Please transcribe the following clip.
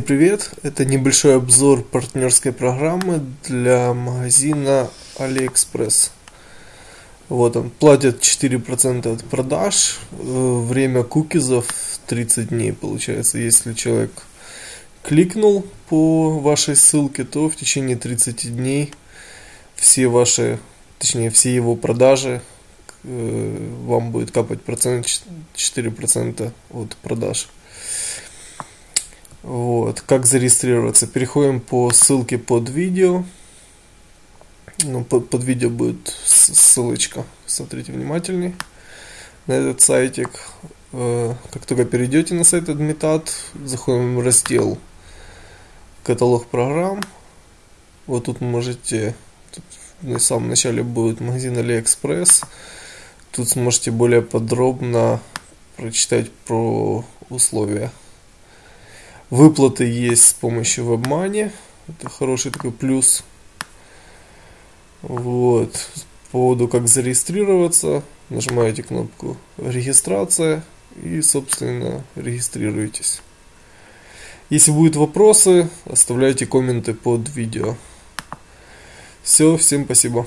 привет! Это небольшой обзор партнерской программы для магазина AliExpress. Вот он, платят 4% от продаж, э, время кукизов 30 дней получается. Если человек кликнул по вашей ссылке, то в течение 30 дней все ваши, точнее все его продажи э, вам будет капать процент 4% от продаж. Вот, как зарегистрироваться? Переходим по ссылке под видео. Ну, под, под видео будет ссылочка. Смотрите внимательней на этот сайтик. Э, как только перейдете на сайт Admitat, заходим в раздел каталог программ. Вот тут можете, тут в самом начале будет магазин AliExpress. Тут сможете более подробно прочитать про условия Выплаты есть с помощью WebMoney. Это хороший такой плюс. Вот. По поводу как зарегистрироваться, нажимаете кнопку регистрация и, собственно, регистрируйтесь. Если будут вопросы, оставляйте комменты под видео. Все, всем спасибо.